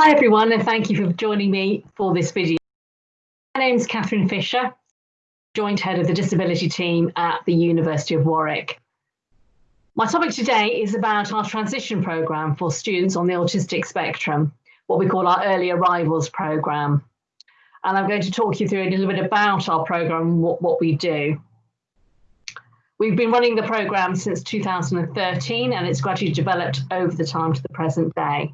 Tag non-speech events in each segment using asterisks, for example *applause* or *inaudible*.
Hi everyone and thank you for joining me for this video. My name is Catherine Fisher, Joint Head of the Disability Team at the University of Warwick. My topic today is about our transition programme for students on the autistic spectrum, what we call our early arrivals programme. And I'm going to talk you through a little bit about our programme, what, what we do. We've been running the programme since 2013 and it's gradually developed over the time to the present day.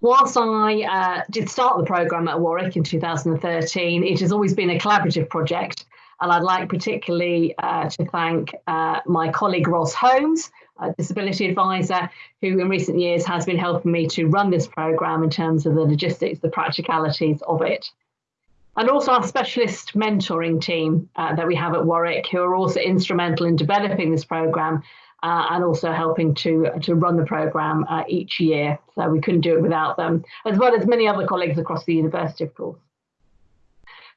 Whilst I uh, did start the programme at Warwick in 2013, it has always been a collaborative project. And I'd like particularly uh, to thank uh, my colleague Ross Holmes, a disability advisor, who in recent years has been helping me to run this programme in terms of the logistics, the practicalities of it. And also our specialist mentoring team uh, that we have at Warwick, who are also instrumental in developing this programme uh, and also helping to, to run the programme uh, each year. So we couldn't do it without them, as well as many other colleagues across the university, of course.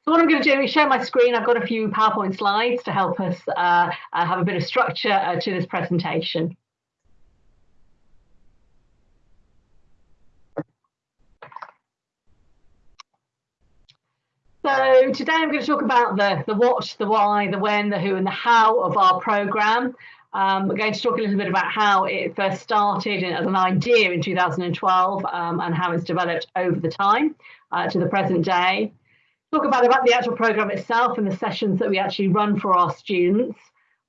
So what I'm going to do is share my screen. I've got a few PowerPoint slides to help us uh, uh have a bit of structure uh, to this presentation. So today I'm going to talk about the, the what, the why, the when, the who and the how of our programme. Um, we're going to talk a little bit about how it first started as an idea in 2012 um, and how it's developed over the time uh, to the present day. Talk about, about the actual programme itself and the sessions that we actually run for our students.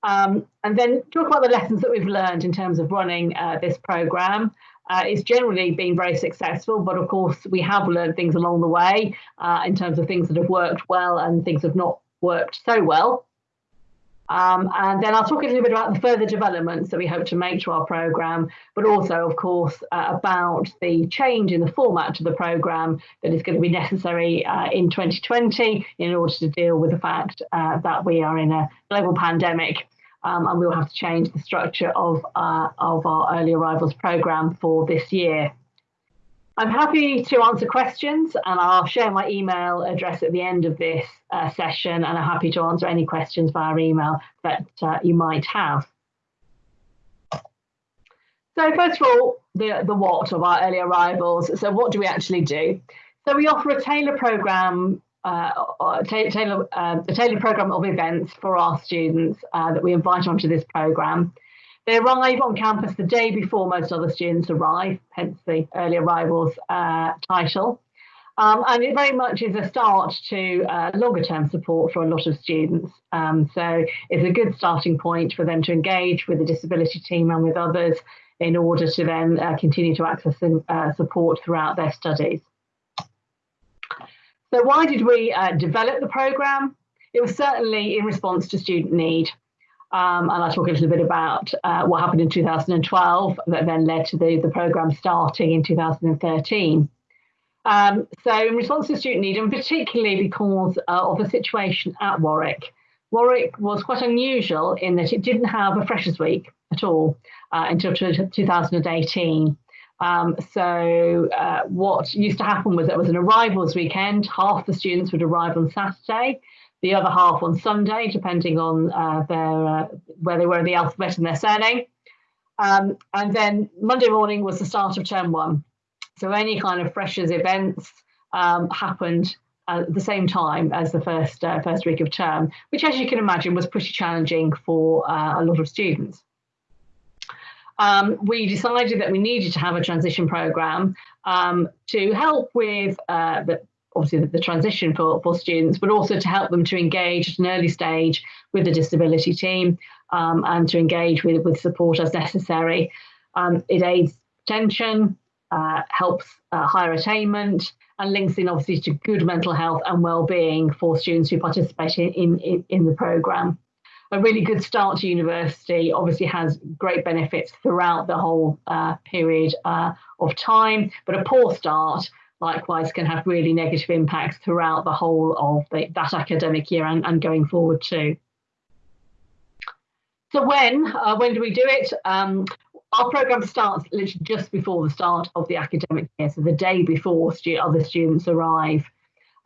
Um, and then talk about the lessons that we've learned in terms of running uh, this programme. Uh, it's generally been very successful, but of course we have learned things along the way uh, in terms of things that have worked well and things that have not worked so well. Um, and then I'll talk a little bit about the further developments that we hope to make to our programme, but also, of course, uh, about the change in the format to the programme that is going to be necessary uh, in 2020 in order to deal with the fact uh, that we are in a global pandemic um, and we will have to change the structure of, uh, of our early arrivals programme for this year. I'm happy to answer questions and I'll share my email address at the end of this uh, session and I'm happy to answer any questions via email that uh, you might have. So first of all, the, the what of our early arrivals. So what do we actually do? So we offer a tailor program, uh, tailor, uh, a tailored program of events for our students uh, that we invite onto this program. They arrive on campus the day before most other students arrive, hence the early arrivals uh, title. Um, and it very much is a start to uh, longer term support for a lot of students. Um, so it's a good starting point for them to engage with the disability team and with others in order to then uh, continue to access uh, support throughout their studies. So why did we uh, develop the programme? It was certainly in response to student need. Um, and I'll talk a little bit about uh, what happened in 2012 that then led to the, the programme starting in 2013. Um, so in response to student need, and particularly because uh, of the situation at Warwick, Warwick was quite unusual in that it didn't have a Freshers Week at all uh, until 2018. Um, so uh, what used to happen was there was an arrivals weekend, half the students would arrive on Saturday, the other half on Sunday, depending on uh, their uh, where they were in the alphabet and their surname. Um, and then Monday morning was the start of term one. So any kind of freshers events um, happened at the same time as the first uh, first week of term, which, as you can imagine, was pretty challenging for uh, a lot of students. Um, we decided that we needed to have a transition program um, to help with uh, the, obviously the, the, transition for, for students, but also to help them to engage at an early stage with the disability team um, and to engage with, with support as necessary. Um, it aids attention, uh, helps uh, higher attainment, and links in obviously to good mental health and well-being for students who participate in, in, in the programme. A really good start to university obviously has great benefits throughout the whole uh, period uh, of time, but a poor start likewise can have really negative impacts throughout the whole of the, that academic year and, and, going forward too. So when, uh, when do we do it? Um, our programme starts literally just before the start of the academic year, so the day before stu other students arrive.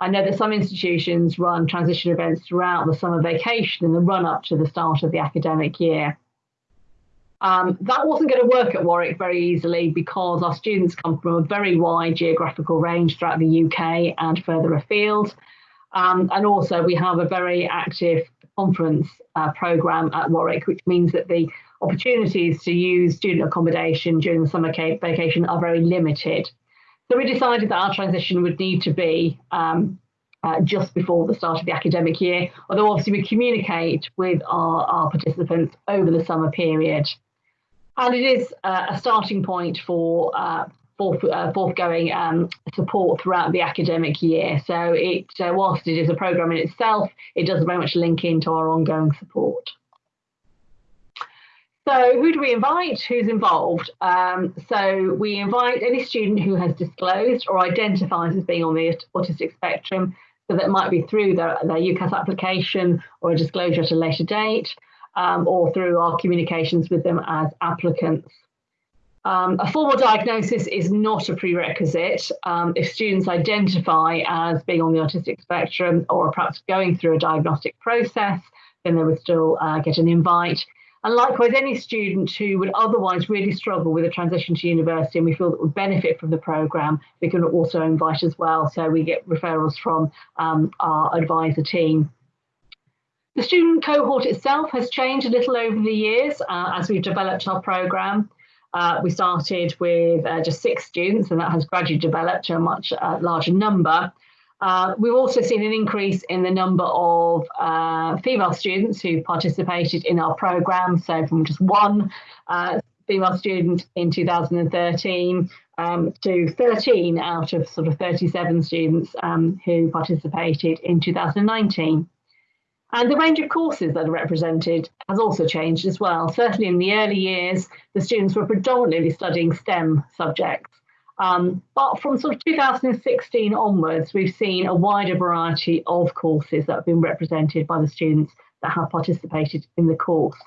I know that some institutions run transition events throughout the summer vacation in the run up to the start of the academic year. Um, that wasn't going to work at Warwick very easily because our students come from a very wide geographical range throughout the UK and further afield. Um, and also we have a very active conference uh, programme at Warwick, which means that the opportunities to use student accommodation during the summer vacation are very limited. So we decided that our transition would need to be um, uh, just before the start of the academic year, although obviously we communicate with our, our participants over the summer period. And it is uh, a starting point for uh, uh, forthgoing um, support throughout the academic year. So it, uh, whilst it is a programme in itself, it does very much link into our ongoing support. So who do we invite? Who's involved? Um, so we invite any student who has disclosed or identifies as being on the autistic spectrum. So that might be through their, their UCAS application or a disclosure at a later date um, or through our communications with them as applicants. Um, a formal diagnosis is not a prerequisite. Um, if students identify as being on the autistic spectrum or perhaps going through a diagnostic process, then they would still uh, get an invite. And likewise, any student who would otherwise really struggle with a transition to university and we feel that would benefit from the programme, we can also invite as well. So we get referrals from um, our advisor team. The student cohort itself has changed a little over the years uh, as we've developed our programme. Uh, we started with uh, just six students and that has gradually developed to a much uh, larger number. Uh, we've also seen an increase in the number of uh, female students who participated in our programme. So from just one female student in 2013 um, to 13 out of sort of 37 students um, who participated in 2019. And the range of courses that are represented has also changed as well. Certainly in the early years, the students were predominantly studying STEM subjects. Um, but from sort of 2016 onwards, we've seen a wider variety of courses that have been represented by the students that have participated in the course.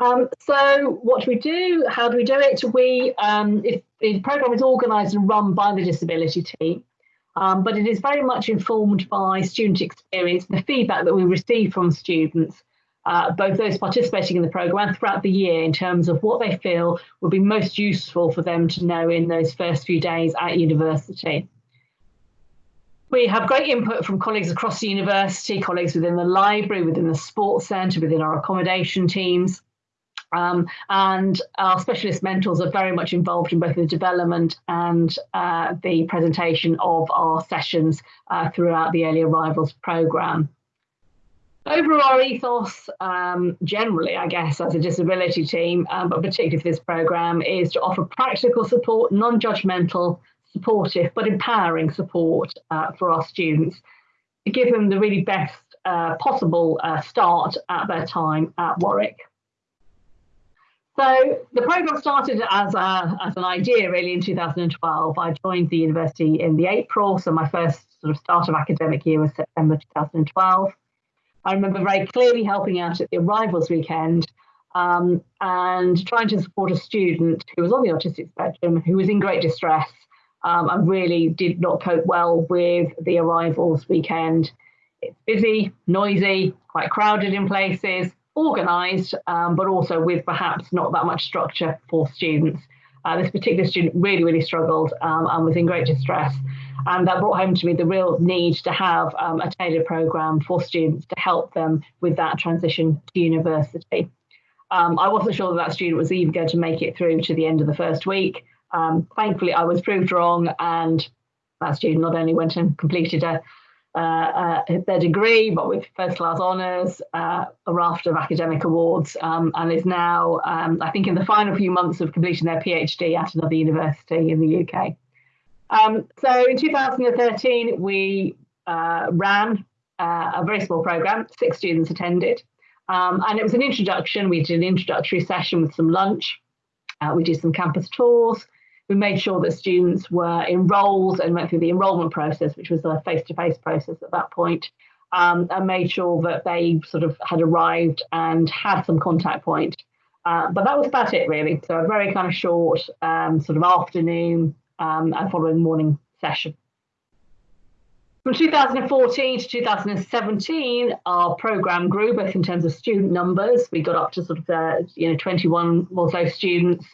Um, so what do we do? How do we do it? We, um, if the programme is organised and run by the disability team, um, but it is very much informed by student experience, the feedback that we receive from students, uh, both those participating in the programme throughout the year in terms of what they feel would be most useful for them to know in those first few days at university. We have great input from colleagues across the university, colleagues within the library, within the sports centre, within our accommodation teams. Um, and our specialist mentors are very much involved in both the development and uh, the presentation of our sessions uh, throughout the early arrivals programme. Overall, our ethos, um, generally, I guess, as a disability team, um, but particularly for this programme, is to offer practical support, non-judgmental, supportive, but empowering support uh, for our students to give them the really best uh, possible uh, start at their time at Warwick. So the program started as, a, as an idea really in 2012. I joined the university in the April, so my first sort of start of academic year was September 2012. I remember very clearly helping out at the arrivals weekend um, and trying to support a student who was on the autistic spectrum who was in great distress um, and really did not cope well with the arrivals weekend. It's busy, noisy, quite crowded in places, organised, um, but also with perhaps not that much structure for students. Uh, this particular student really, really struggled um, and was in great distress. And that brought home to me the real need to have um, a tailored programme for students to help them with that transition to university. Um, I wasn't sure that that student was even going to make it through to the end of the first week. Um, thankfully, I was proved wrong, and that student not only went and completed a their degree, but with first class honours, uh, a raft of academic awards, um, and is now, um, I think, in the final few months of completing their PhD at another university in the UK. Um, so in 2013, we uh, ran uh, a very small programme, six students attended, um, and it was an introduction. We did an introductory session with some lunch. Uh, we did some campus tours we made sure that students were enrolled and went through the enrolment process, which was a face-to-face process at that point, um, and made sure that they sort of had arrived and had some contact point. Uh, but that was about it really. So a very kind of short um, sort of afternoon um, and following morning session. From 2014 to 2017, our program grew both in terms of student numbers. We got up to sort of uh, you know 21 or so students,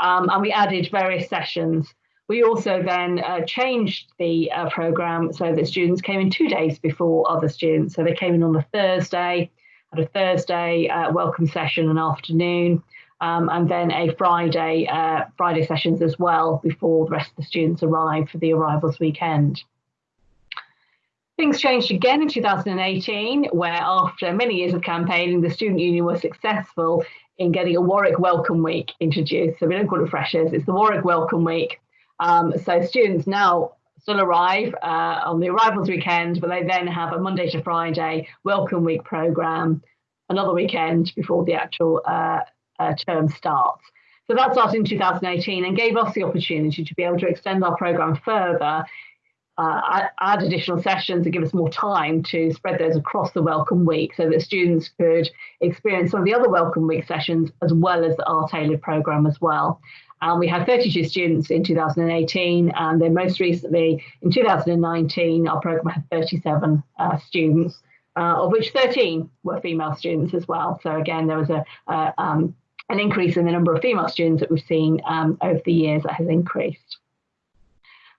um, and we added various sessions. We also then uh, changed the uh, program so that students came in two days before other students. So they came in on a Thursday, had a Thursday uh, welcome session and afternoon, um, and then a Friday uh, Friday sessions as well before the rest of the students arrived for the arrivals weekend. Things changed again in 2018, where after many years of campaigning, the student union was successful in getting a Warwick Welcome Week introduced. So we don't call it freshers, it's the Warwick Welcome Week. Um, so students now still arrive uh, on the arrivals weekend, but they then have a Monday to Friday Welcome Week program, another weekend before the actual uh, uh, term starts. So that started in 2018 and gave us the opportunity to be able to extend our program further uh, add additional sessions and give us more time to spread those across the Welcome Week so that students could experience some of the other Welcome Week sessions as well as our tailored programme as well. And we had 32 students in 2018, and then most recently in 2019, our programme had 37 uh, students, uh, of which 13 were female students as well. So again, there was a, um, an increase in the number of female students that we've seen um, over the years that has increased.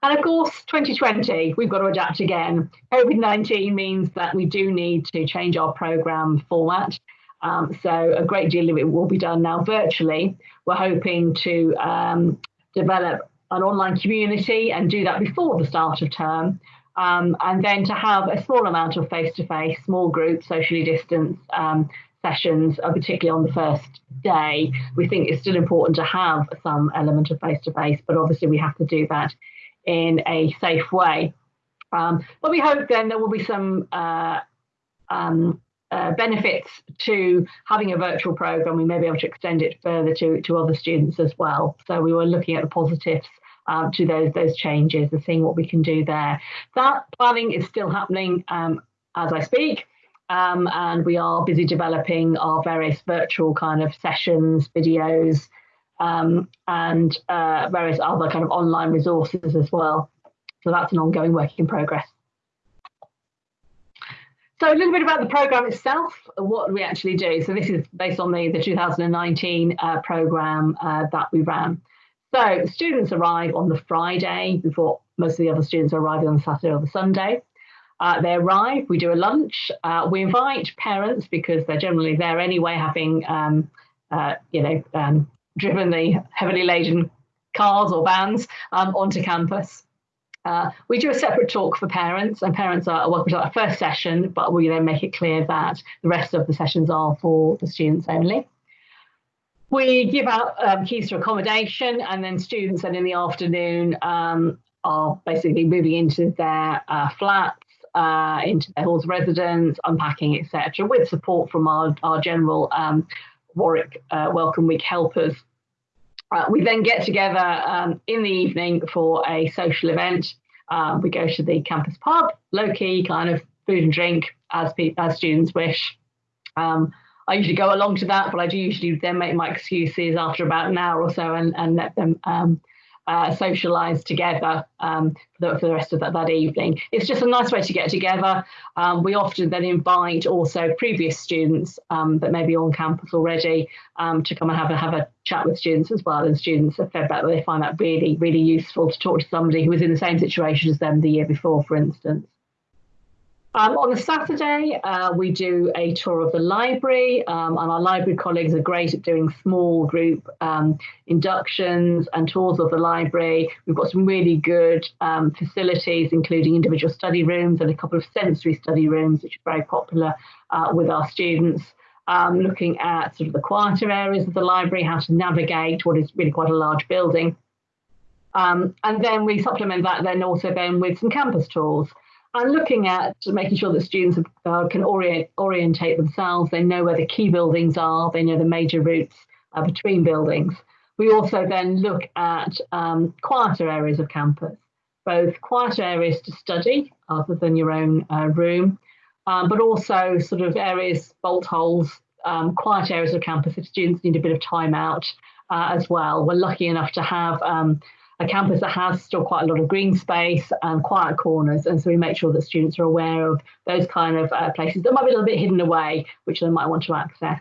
And of course, 2020, we've got to adapt again. COVID 19 means that we do need to change our programme format. Um, so a great deal of it will be done now virtually. We're hoping to um, develop an online community and do that before the start of term. Um, and then to have a small amount of face-to-face, small group, socially distanced um, sessions, uh, particularly on the first day. We think it's still important to have some element of face-to-face, but obviously we have to do that in a safe way. Um, but we hope then there will be some uh, um, uh, benefits to having a virtual program. We may be able to extend it further to, to other students as well. So we were looking at the positives um, to those those changes and seeing what we can do there. That planning is still happening um, as I speak. Um, and we are busy developing our various virtual kind of sessions, videos, um, and uh, various other kind of online resources as well. So that's an ongoing work in progress. So a little bit about the program itself, what we actually do. So this is based on the, the 2019 uh, program uh, that we ran. So students arrive on the Friday before most of the other students are arriving on the Saturday or the Sunday. Uh, they arrive, we do a lunch. Uh, we invite parents because they're generally there anyway, having um, uh, you know um, driven the heavily laden cars or vans um, onto campus. Uh, we do a separate talk for parents, and parents are welcome to that first session, but we then make it clear that the rest of the sessions are for the students only. We give out um, keys to accommodation, and then students then in the afternoon um, are basically moving into their uh, flats, uh, into their halls of residence, unpacking, etc., with support from our, our general um, Warwick uh, Welcome Week helpers uh, we then get together um, in the evening for a social event. Uh, we go to the campus pub, low key kind of food and drink as, as students wish. Um, I usually go along to that, but I do usually then make my excuses after about an hour or so and, and let them um, uh, socialise together um, for, the, for, the, rest of that, that, evening. It's just a nice way to get together. Um, we often then invite also previous students um, that may be on campus already um, to come and have a, have a chat with students as well. And students have fed that they find that really, really useful to talk to somebody who was in the same situation as them the year before, for instance. Um, on the Saturday, uh, we do a tour of the library, um, and our library colleagues are great at doing small group um, inductions and tours of the library. We've got some really good um, facilities, including individual study rooms and a couple of sensory study rooms, which are very popular uh, with our students. Um, looking at sort of the quieter areas of the library, how to navigate what is really quite a large building. Um, and then we supplement that then also then with some campus tours and looking at making sure that students uh, can orient, orientate themselves. They know where the key buildings are. They know the major routes uh, between buildings. We also then look at um, quieter areas of campus, both quieter areas to study other than your own uh, room, um, but also sort of areas, bolt holes, um, quiet areas of campus if students need a bit of time out uh, as well. We're lucky enough to have um, a campus that has still quite a lot of green space and quiet corners. And so we make sure that students are aware of those kind of uh, places that might be a little bit hidden away, which they might want to access.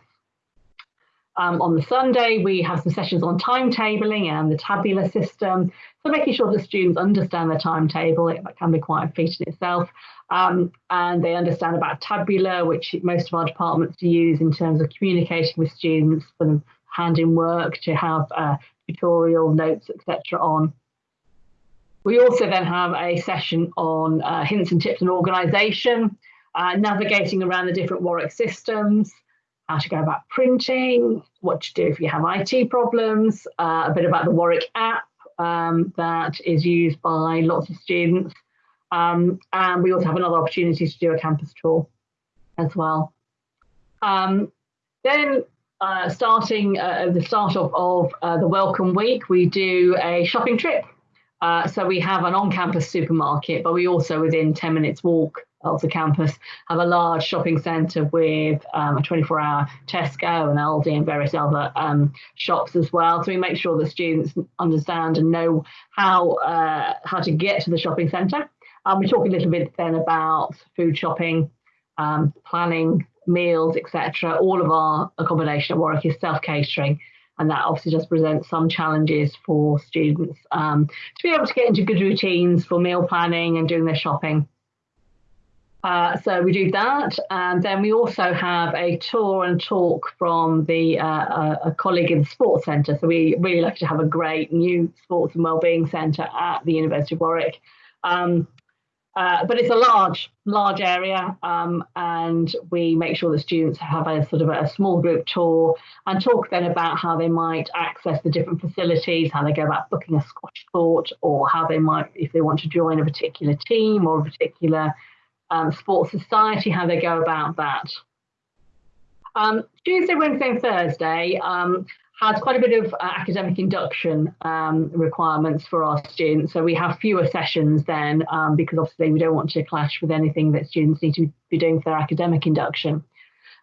Um, on the Sunday, we have some sessions on timetabling and the Tabula system. So making sure that students understand the timetable, it can be quite a feat in itself. Um, and they understand about Tabula, which most of our departments use in terms of communicating with students for them hand in work to have uh, tutorial notes, etc. on. We also then have a session on uh, hints and tips and organisation, uh, navigating around the different Warwick systems, how to go about printing, what to do if you have IT problems, uh, a bit about the Warwick app um, that is used by lots of students. Um, and we also have another opportunity to do a campus tour as well. Um, then uh, starting uh, at the start of, of uh, the Welcome Week, we do a shopping trip. Uh, so we have an on-campus supermarket, but we also within 10 minutes walk of the campus have a large shopping centre with um, a 24-hour Tesco and Aldi and various other um, shops as well. So we make sure that students understand and know how uh, how to get to the shopping centre. Um, we talk a little bit then about food shopping, um, planning meals, etc. All of our accommodation at Warwick is self-catering and that obviously does present some challenges for students um, to be able to get into good routines for meal planning and doing their shopping. Uh, so we do that, and then we also have a tour and talk from the uh, a, a, colleague in the sports centre. So we really like to have a great new sports and wellbeing centre at the University of Warwick. Um, uh, but it's a large, large area, um, and we make sure the students have a sort of a small group tour and talk then about how they might access the different facilities, how they go about booking a squash court, or how they might, if they want to join a particular team or a particular um, sports society, how they go about that. Um, Tuesday, Wednesday, and Thursday um, has quite a bit of uh, academic induction um, requirements for our students. So we have fewer sessions then um, because obviously we don't want to clash with anything that students need to be doing for their academic induction.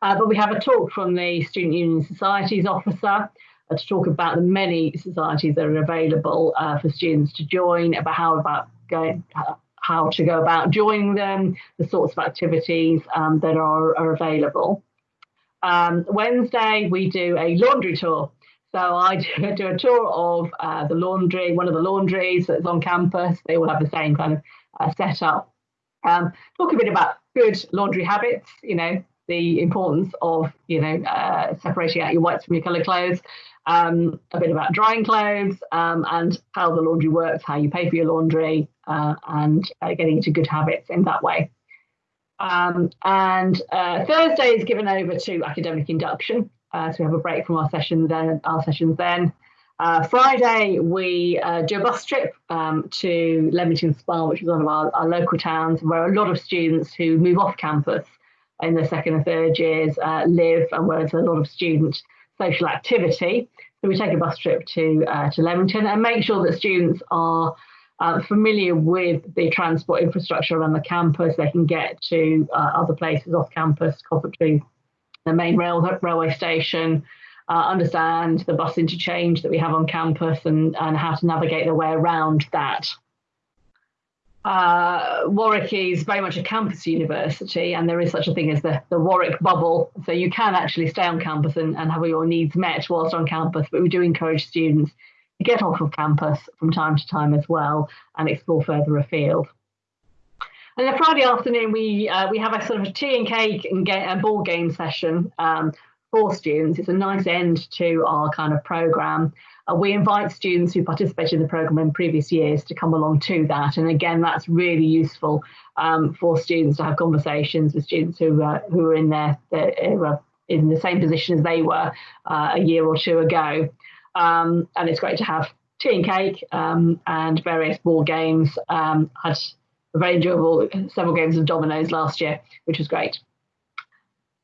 Uh, but we have a talk from the Student Union Societies officer uh, to talk about the many societies that are available uh, for students to join, about how about going, uh, how to go about joining them, the sorts of activities um, that are, are available. Um, Wednesday, we do a laundry tour. So I *laughs* do, a tour of uh, the laundry, one of the laundries that's on campus. They all have the same kind of uh, setup. Um, talk a bit about good laundry habits, you know, the importance of, you know, uh, separating out your whites from your coloured clothes, um, a bit about drying clothes um, and how the laundry works, how you pay for your laundry, uh, and uh, getting into good habits in that way. Um, and uh, Thursday is given over to academic induction. Uh, so we have a break from our sessions then. Our sessions then. Uh, Friday we uh, do a bus trip um, to Leamington Spa, which is one of our, our, local towns, where a lot of students who move off campus in their second and third years live, and where there's a lot of student social activity. So we take a bus trip to uh, to Leamington and make sure that students are uh, familiar with the transport infrastructure around the campus. They can get to uh, other places off campus, Coventry, the main rail, railway station, uh, understand the bus interchange that we have on campus and, and how to navigate their way around that uh, Warwick is very much a campus university, and there is such a thing as the, the Warwick bubble. So you can actually stay on campus and, and have your needs met whilst on campus. But we do encourage students to get off of campus from time to time as well and explore further afield. And then Friday afternoon, we uh, we have a sort of a tea and cake and, get, and ball game session um, for students. It's a nice end to our kind of programme. Uh, we invite students who participated in the programme in previous years to come along to that. And again, that's really useful um, for students to have conversations with students who, uh, who are in their, their in the same position as they were uh, a year or two ago. Um, and it's great to have tea and cake um, and various board games. Um, a very enjoyable several games of dominoes last year, which was great.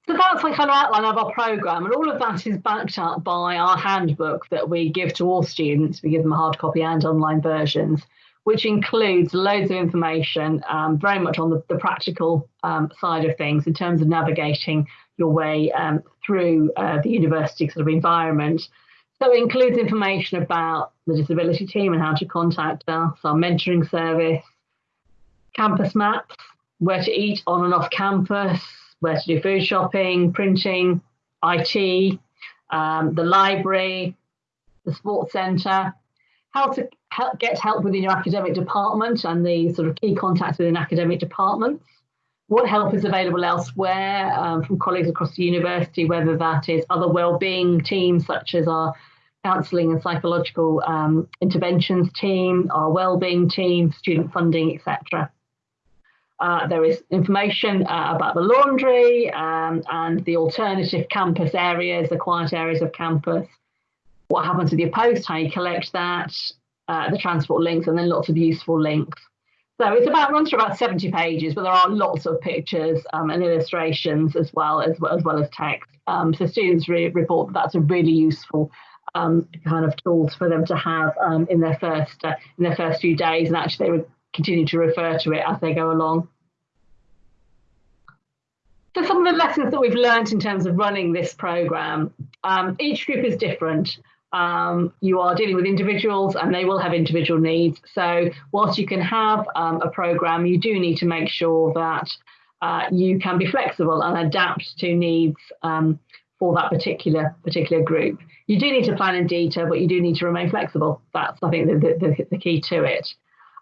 So that's the kind of outline of our programme, and all of that is backed up by our handbook that we give to all students. We give them a hard copy and online versions, which includes loads of information, um, very much on the, the practical um, side of things in terms of navigating your way um, through uh, the university sort of environment. So it includes information about the disability team and how to contact us, our mentoring service, campus maps, where to eat on and off campus, where to do food shopping, printing, IT, um, the library, the sports centre, how to help, get help within your academic department and the sort of key contacts within academic departments, what help is available elsewhere um, from colleagues across the university, whether that is other wellbeing teams such as our counselling and psychological um, interventions team, our wellbeing team, student funding, etc. Uh, there is information uh, about the laundry um, and the alternative campus areas, the quiet areas of campus, what happens with your post, how you collect that, uh, the transport links, and then lots of useful links. So it's about runs through about 70 pages, but there are lots of pictures um, and illustrations as well as well as, well as text. Um, so students re report that that's a really useful um, kind of tools for them to have um, in their first uh, in their first few days, and actually they would continue to refer to it as they go along. So some of the lessons that we've learned in terms of running this program, um, each group is different. Um, you are dealing with individuals and they will have individual needs. So whilst you can have um, a program, you do need to make sure that uh, you can be flexible and adapt to needs um, for that particular particular group. You do need to plan in detail, but you do need to remain flexible. That's I think the, the, the key to it.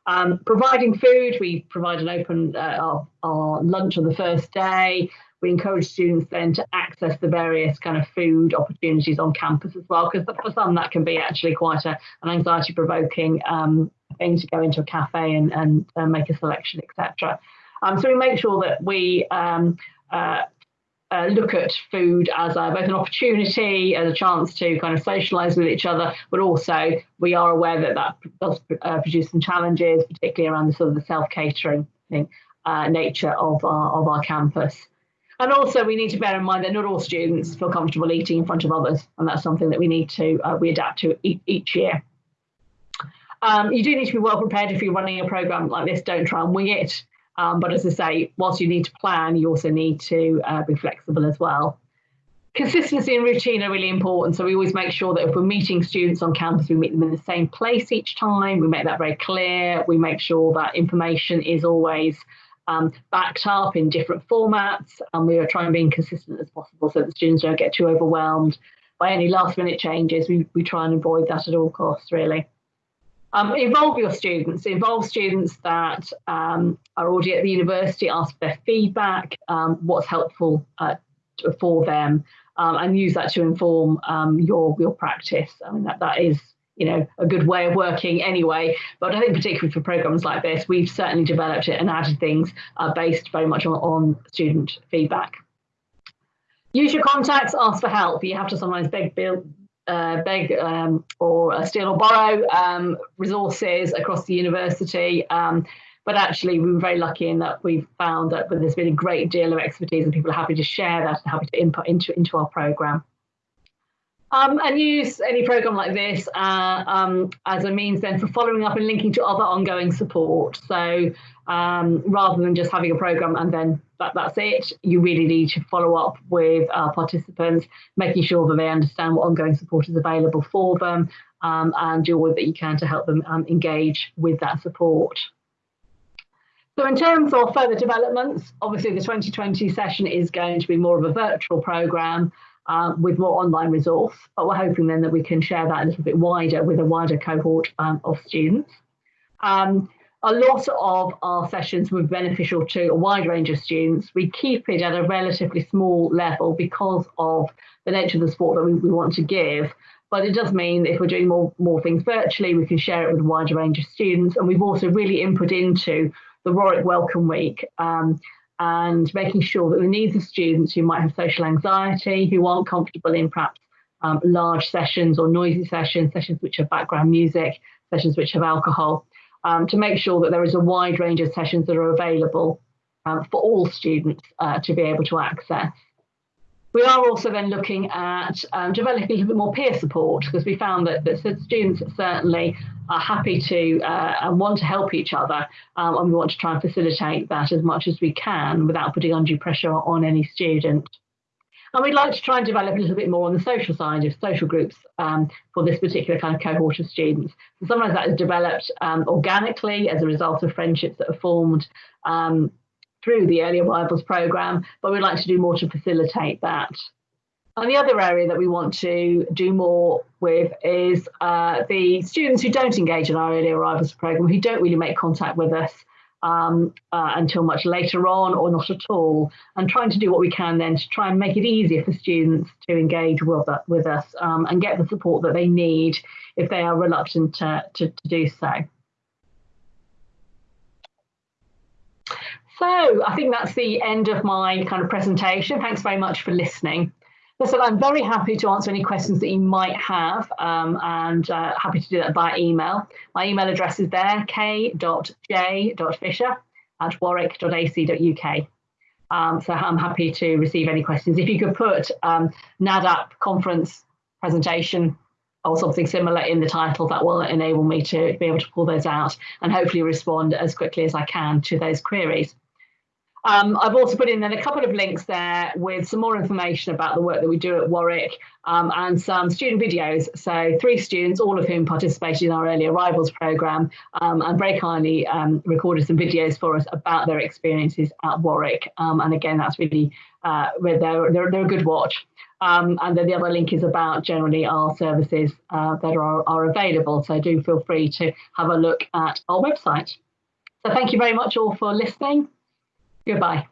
Um, providing food, we provide an open uh, our, our, lunch on the first day. We encourage students then to access the various kind of food opportunities on campus as well, because for some that can be actually quite a, an anxiety provoking um, thing to go into a cafe and, and make a selection, etc. Um, so we make sure that we um, uh, uh, look at food as a, both an opportunity and a chance to kind of socialise with each other, but also we are aware that that does uh, produce some challenges, particularly around the sort of the self catering uh, nature of our of our campus. And also, we need to bear in mind that not all students feel comfortable eating in front of others, and that's something that we need to uh, we adapt to e each year. Um, you do need to be well prepared if you're running a program like this. Don't try and wing it. Um, but as I say, whilst you need to plan, you also need to uh, be flexible as well. Consistency and routine are really important. So we always make sure that if we're meeting students on campus, we meet them in the same place each time. We make that very clear. We make sure that information is always um, backed up in different formats. And we are trying to be consistent as possible so that students don't get too overwhelmed by any last minute changes. We, we try and avoid that at all costs, really. Um, involve your students, involve students that um, are already at the university, ask for their feedback, um, what's helpful uh, for them, um, and use that to inform um, your, your practice. I mean, that, that is you know, a good way of working anyway. But I think particularly for programs like this, we've certainly developed it and added things uh, based very much on, on student feedback. Use your contacts, ask for help. You have to sometimes beg, uh, beg um, or uh, steal or borrow um, resources across the university. Um, but actually, we were very lucky in that we've found that there's been a great deal of expertise and people are happy to share that and happy to input into, into our programme. Um, and use any program like this uh, um, as a means then for following up and linking to other ongoing support. So um, rather than just having a program and then that, that's it, you really need to follow up with our participants, making sure that they understand what ongoing support is available for them um, and do all that you can to help them um, engage with that support. So in terms of further developments, obviously the 2020 session is going to be more of a virtual programme um, with more online resource, but we're hoping then that we can share that a little bit wider with a wider cohort um, of students. Um, a lot of our sessions were beneficial to a wide range of students. We keep it at a relatively small level because of the nature of the sport that we, we want to give. But it does mean if we're doing more, more things virtually, we can share it with a wider range of students. And we've also really input into the Warwick Welcome Week um, and making sure that the needs of students who might have social anxiety, who aren't comfortable in perhaps um, large sessions or noisy sessions, sessions which have background music, sessions which have alcohol, um, to make sure that there is a wide range of sessions that are available um, for all students uh, to be able to access. We are also then looking at um, developing a little bit more peer support because we found that, that students certainly are happy to uh, and want to help each other um, and we want to try and facilitate that as much as we can without putting undue pressure on any student. And we'd like to try and develop a little bit more on the social side of social groups um, for this particular kind of cohort of students. So sometimes that is developed um, organically as a result of friendships that are formed um, through the early arrivals programme, but we'd like to do more to facilitate that. And the other area that we want to do more with is uh, the students who don't engage in our early arrivals programme, who don't really make contact with us um, uh, until much later on or not at all, and trying to do what we can then to try and make it easier for students to engage with, uh, with us um, and get the support that they need if they are reluctant to, to, to do so. So I think that's the end of my kind of presentation. Thanks very much for listening. Listen, I'm very happy to answer any questions that you might have um, and uh, happy to do that by email. My email address is there, k.j.fisher at warwick.ac.uk. Um, so I'm happy to receive any questions. If you could put um, NADP conference presentation or something similar in the title, that will enable me to be able to pull those out and hopefully respond as quickly as I can to those queries. Um, I've also put in then a couple of links there with some more information about the work that we do at Warwick um, and some student videos. So three students, all of whom participated in our early arrivals programme um, and very kindly um, recorded some videos for us about their experiences at Warwick. Um, and again, that's really, uh, they're, they're, they're a good watch. Um, and then the other link is about generally our services uh, that are, are available. So do feel free to have a look at our website. So thank you very much all for listening. Goodbye.